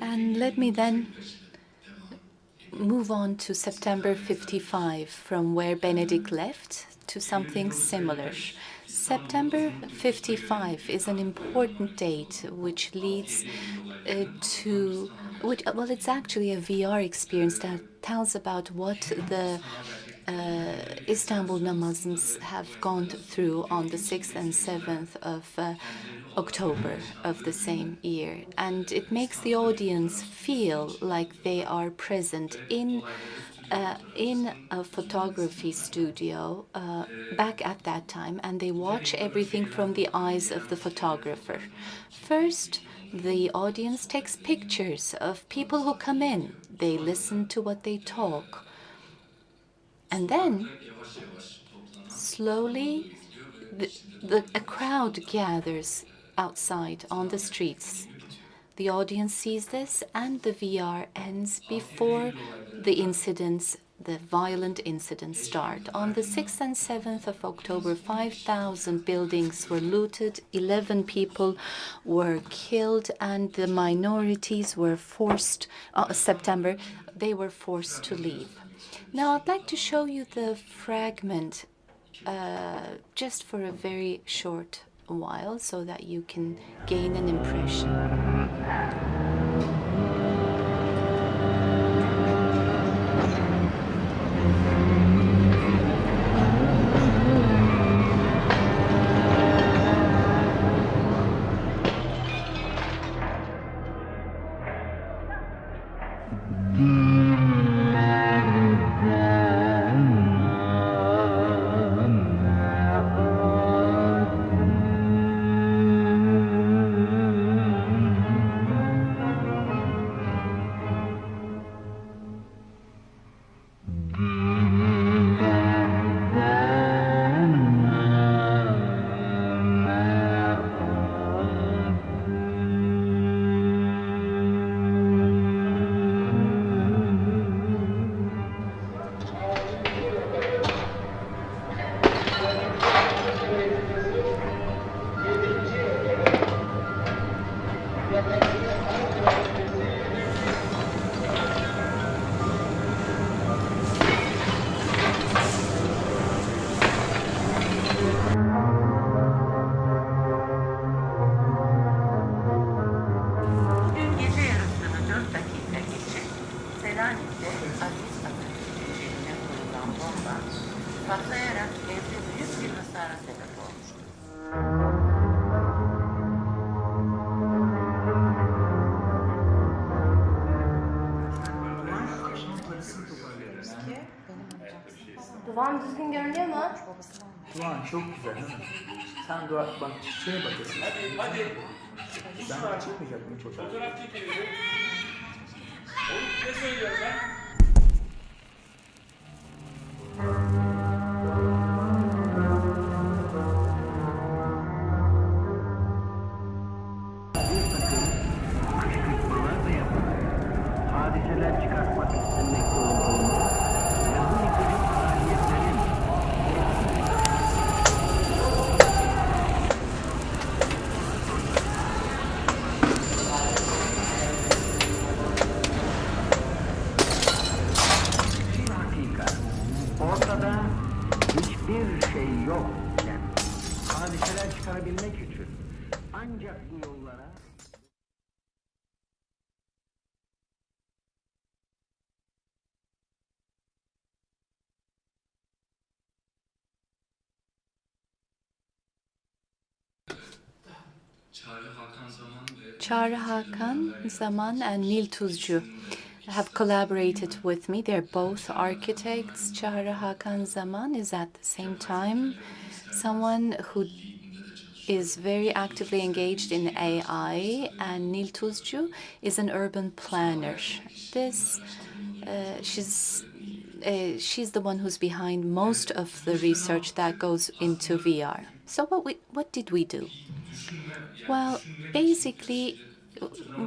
And let me then move on to September 55, from where Benedict left to something similar. September 55 is an important date which leads uh, to, which, well, it's actually a VR experience that tells about what the uh, Istanbul Muslims have gone through on the 6th and 7th of uh, October of the same year. And it makes the audience feel like they are present in uh, in a photography studio uh, back at that time, and they watch everything from the eyes of the photographer. First, the audience takes pictures of people who come in. They listen to what they talk. And then, slowly, the, the, a crowd gathers outside on the streets. The audience sees this, and the VR ends before the incidents, the violent incidents start. On the 6th and 7th of October, 5,000 buildings were looted, 11 people were killed, and the minorities were forced, uh, September, they were forced to leave. Now, I'd like to show you the fragment uh, just for a very short while so that you can gain an impression. Duvan düzgün görünüyor mu? Doğan çok güzel değil mi? Sen dua, bak şeye bakıyorsun. Hadi hadi. Ben çıkmayacak mı çocuğa? kışkırtmalar hadiseler çıkarabilmek için ancak bu yollara Çağrı Hakan Zaman ve Çağrı Zaman and Nil Tuzcu have collaborated with me. They're both architects. Çağrı Hakan Zaman is at the same time someone who is very actively engaged in AI, and Nil Tuzcu is an urban planner. This, uh, she's uh, she's the one who's behind most of the research that goes into VR. So what we what did we do? Well, basically,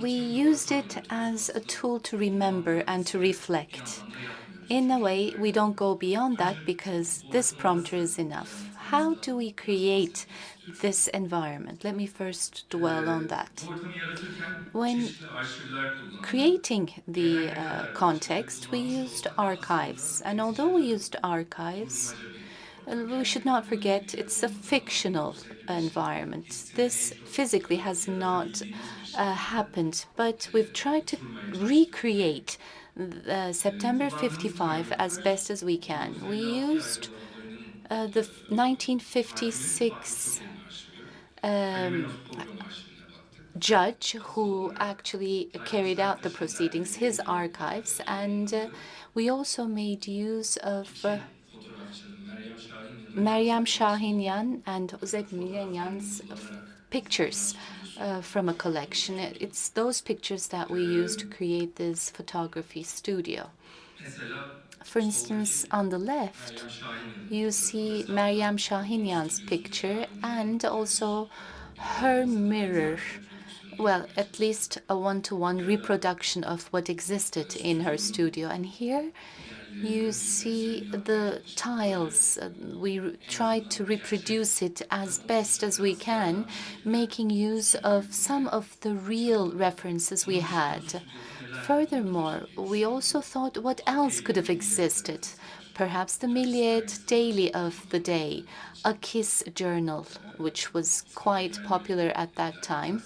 we used it as a tool to remember and to reflect. In a way, we don't go beyond that because this prompter is enough. How do we create this environment? Let me first dwell on that. When creating the uh, context, we used archives. And although we used archives, we should not forget it's a fictional environment. This physically has not uh, happened, but we've tried to recreate uh, September 55 as best as we can. We used uh, the 1956 um, judge who actually carried out the proceedings, his archives, and uh, we also made use of uh, Meryem Shahinyan and Ozek Milenyan's pictures uh, from a collection. It- It's those pictures that we used to create this photography studio. For instance, on the left, you see Meryem Shahinyan's picture and also her mirror. Well, at least a one-to-one reproduction of what existed in her studio. And here you see the tiles. We tried to reproduce it as best as we can, making use of some of the real references we had. Furthermore, we also thought what else could have existed. Perhaps the Milliyet Daily of the day, a kiss journal, which was quite popular at that time.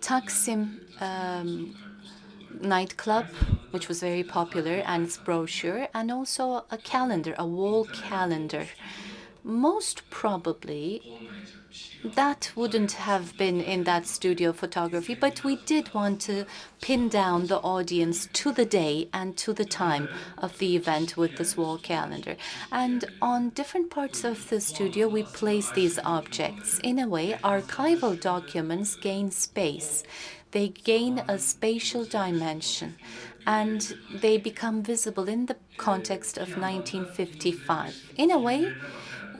Taksim um, nightclub, which was very popular, and its brochure, and also a calendar, a wall calendar. Most probably, that wouldn't have been in that studio photography, but we did want to pin down the audience to the day and to the time of the event with this wall calendar. And on different parts of the studio, we place these objects. In a way, archival documents gain space. They gain a spatial dimension and they become visible in the context of 1955. In a way,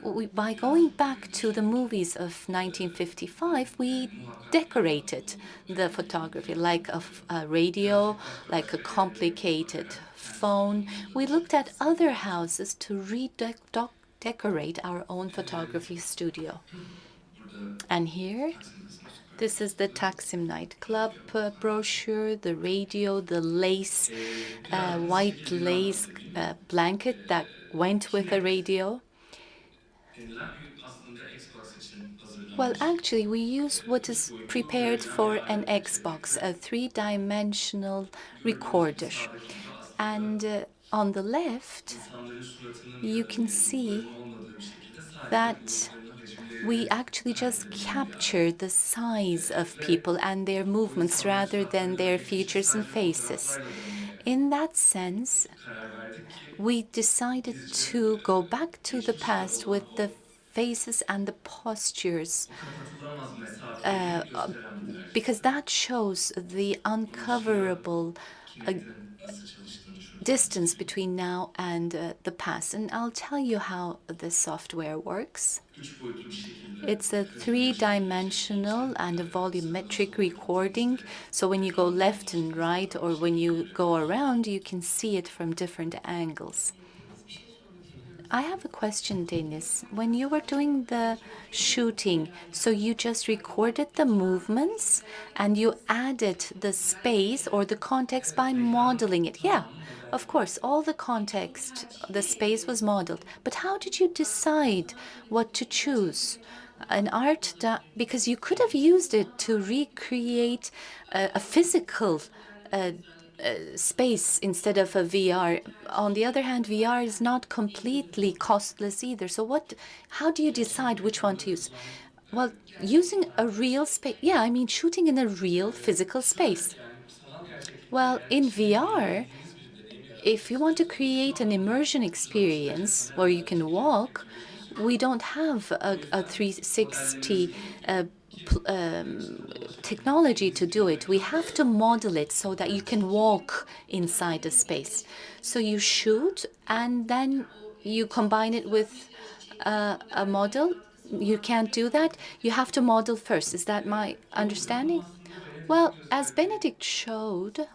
we, by going back to the movies of 1955, we decorated the photography like a radio, like a complicated phone. We looked at other houses to redecorate our own photography studio. And here, this is the Taksim nightclub uh, brochure, the radio, the lace, uh, white lace uh, blanket that went with the radio. Well, actually, we use what is prepared for an Xbox, a three-dimensional recorder. And uh, on the left, you can see that we actually just capture the size of people and their movements rather than their features and faces. In that sense, we decided to go back to the past with the faces and the postures uh, because that shows the uncoverable uh, distance between now and uh, the past. And I'll tell you how the software works. It's a three-dimensional and a volumetric recording. So when you go left and right or when you go around, you can see it from different angles. I have a question, Deniz. When you were doing the shooting, so you just recorded the movements and you added the space or the context by modeling it. Yeah, of course, all the context, the space was modeled. But how did you decide what to choose? An art, da- because you could have used it to recreate a, a physical uh, uh, space instead of a VR. On the other hand, VR is not completely costless either. So what? How do you decide which one to use? Well, using a real space. Yeah, I mean shooting in a real physical space. Well, in VR, if you want to create an immersion experience where you can walk, we don't have a, a 360 uh, um, technology to do it. We have to model it so that you can walk inside the space. So you shoot and then you combine it with uh, a model. You can't do that. You have to model first. Is that my understanding? Well, as Benedict showed,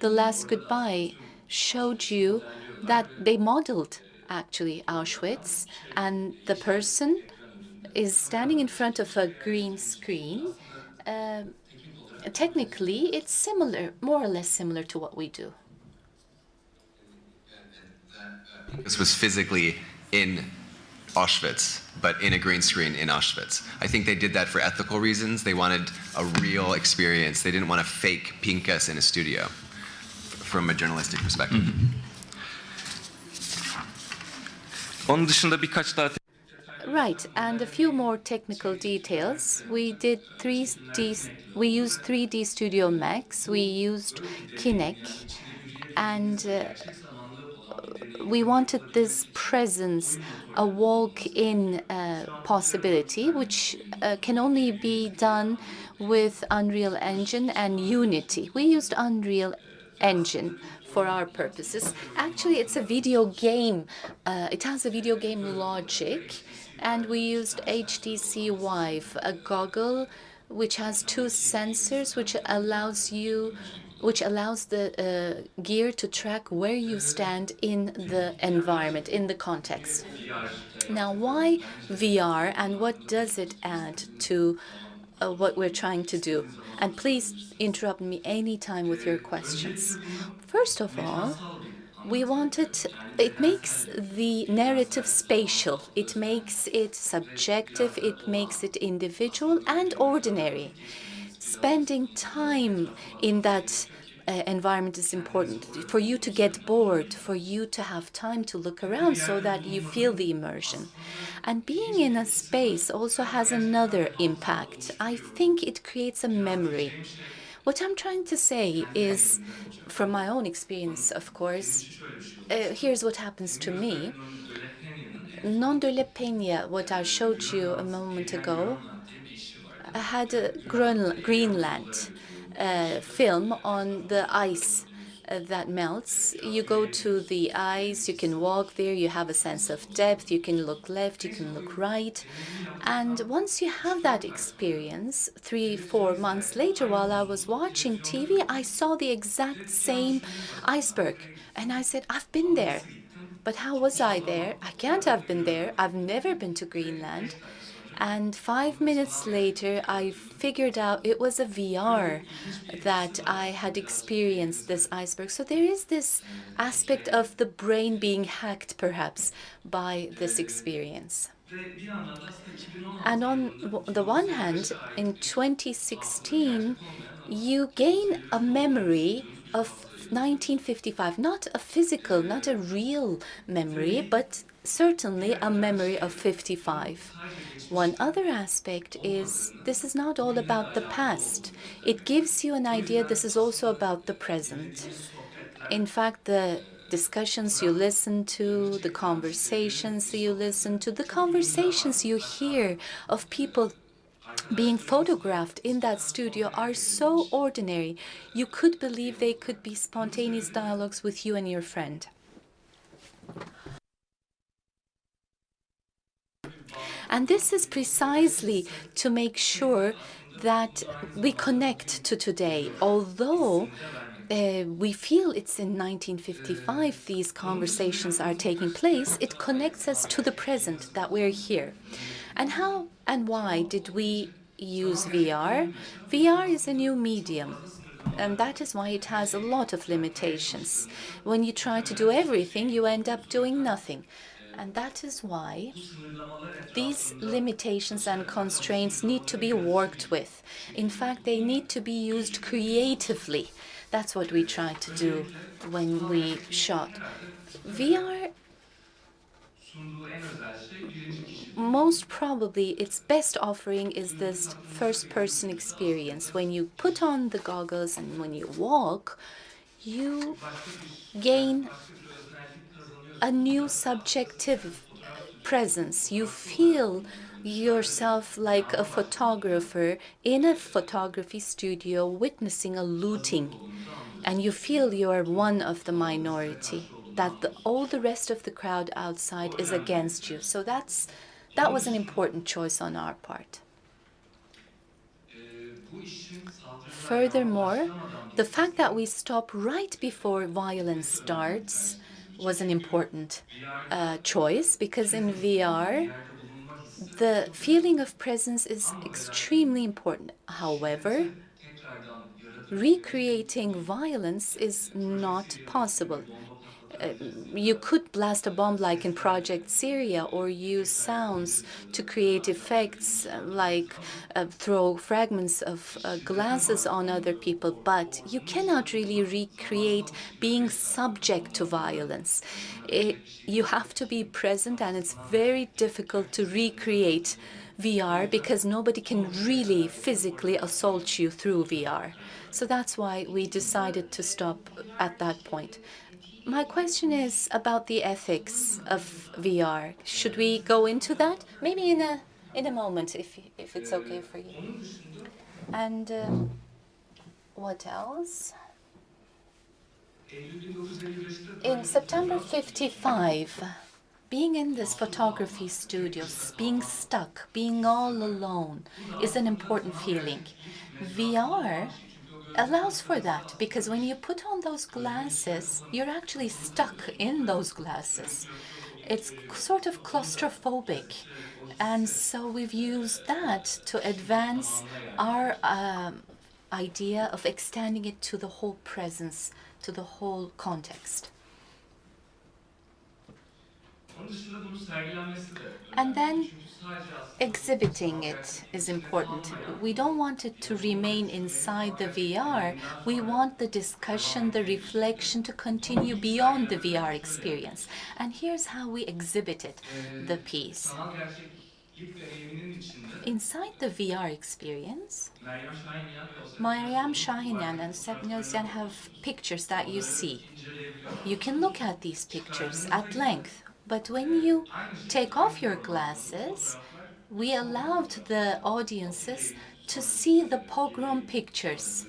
the last goodbye showed you that they modeled actually Auschwitz, and the person is standing in front of a green screen. Uh, technically, it's similar, more or less similar to what we do. This was physically in Auschwitz, but in a green screen in Auschwitz. I think they did that for ethical reasons. They wanted a real experience. They didn't want to fake Pinchas in a studio from a journalistic perspective. Onun dışında birkaç daha Right, and a few more technical details. We did 3D, we used 3D Studio Max, we used Kinect, and uh, we wanted this presence, a walk-in uh, possibility, which uh, can only be done with Unreal Engine and Unity. We used Unreal Engine for our purposes. Actually, it's a video game. Uh, it has a video game logic, and we used HTC Vive, a goggle which has two sensors, which allows you which allows the uh, gear to track where you stand in the environment, in the context. Now, why VR and what does it add to uh, what we're trying to do? And please interrupt me anytime with your questions. First of all, we wanted, it makes the narrative spatial, it makes it subjective, it makes it individual and ordinary. Spending time in that uh, environment is important for you to get bored, for you to have time to look around so that you feel the immersion. And being in a space also has another impact. I think it creates a memory. What I'm trying to say is, from my own experience, of course, uh, here's what happens to me. Nonny de la Peña, what I showed you a moment ago, I had a Greenland uh, film on the ice uh, that melts. You go to the ice, you can walk there, you have a sense of depth, you can look left, you can look right. And once you have that experience, three, four months later, while I was watching TV, I saw the exact same iceberg. And I said, I've been there. But how was I there? I can't have been there. I've never been to Greenland. And five minutes later, I figured out it was a VR that I had experienced this iceberg. So there is this aspect of the brain being hacked, perhaps, by this experience. And on the one hand, in 2016, you gain a memory of 1955, not a physical, not a real memory, but certainly a memory of 55. One other aspect is this is not all about the past. It gives you an idea this is also about the present. In fact, the discussions you listen to, the conversations you listen to, the conversations you hear of people being photographed in that studio are so ordinary. You could believe they could be spontaneous dialogues with you and your friend. And this is precisely to make sure that we connect to today. Although uh, we feel it's in 1955 these conversations are taking place, it connects us to the present that we're here. And how and why did we use VR? VR is a new medium. And that is why it has a lot of limitations. When you try to do everything, you end up doing nothing. And that is why these limitations and constraints need to be worked with. In fact, they need to be used creatively. That's what we tried to do when we shot. VR, most probably its best offering is this first-person experience. When you put on the goggles and when you walk, you gain a new subjective presence. You feel yourself like a photographer in a photography studio witnessing a looting. And you feel you are one of the minority, that the, all the rest of the crowd outside is against you. So that's that was an important choice on our part. Furthermore, the fact that we stop right before violence starts was an important uh, choice because in VR, the feeling of presence is extremely important. However, recreating violence is not possible. Uh, you could blast a bomb like in Project Syria or use sounds to create effects uh, like uh, throw fragments of uh, glasses on other people, but you cannot really recreate being subject to violence. It, you have to be present and it's very difficult to recreate VR because nobody can really physically assault you through VR. So that's why we decided to stop at that point. My question is about the ethics of VR. Should we go into that? Maybe in a in a moment, if if it's okay for you. And um, what else? In September 55, being in this photography studio, being stuck, being all alone, is an important feeling. VR allows for that because when you put on those glasses, you're actually stuck in those glasses. It's sort of claustrophobic. And so we've used that to advance our um, idea of extending it to the whole presence, to the whole context. And then exhibiting it is important. We don't want it to remain inside the VR. We want the discussion, the reflection to continue beyond the VR experience. And here's how we exhibited the piece. Inside the VR experience, Meryem Şahinyan and Sepni Özyen have pictures that you see. You can look at these pictures at length, but when you take off your glasses, we allowed the audiences to see the pogrom pictures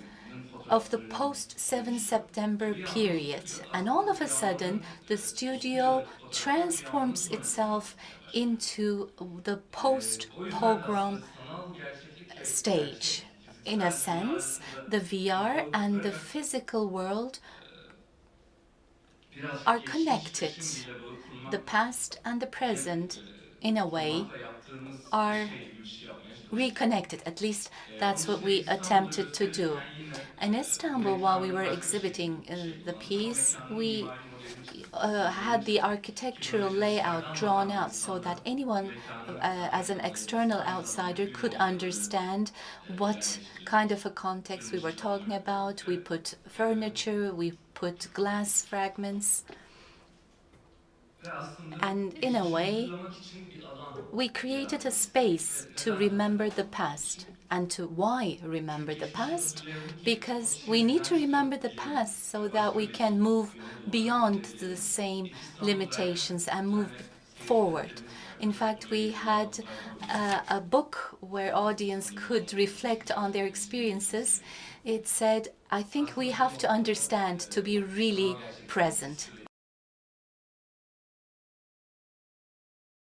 of the post-7 September period. And all of a sudden, the studio transforms itself into the post-pogrom stage. In a sense, the VR and the physical world are connected. The past and the present, in a way, are reconnected. At least that's what we attempted to do. In Istanbul, while we were exhibiting uh, the piece, we uh, had the architectural layout drawn out so that anyone, uh, as an external outsider, could understand what kind of a context we were talking about. We put furniture, we put glass fragments. And in a way, we created a space to remember the past. And to why remember the past? Because we need to remember the past so that we can move beyond the same limitations and move forward. In fact, we had uh, a book where audience could reflect on their experiences. It said, I think we have to understand to be really present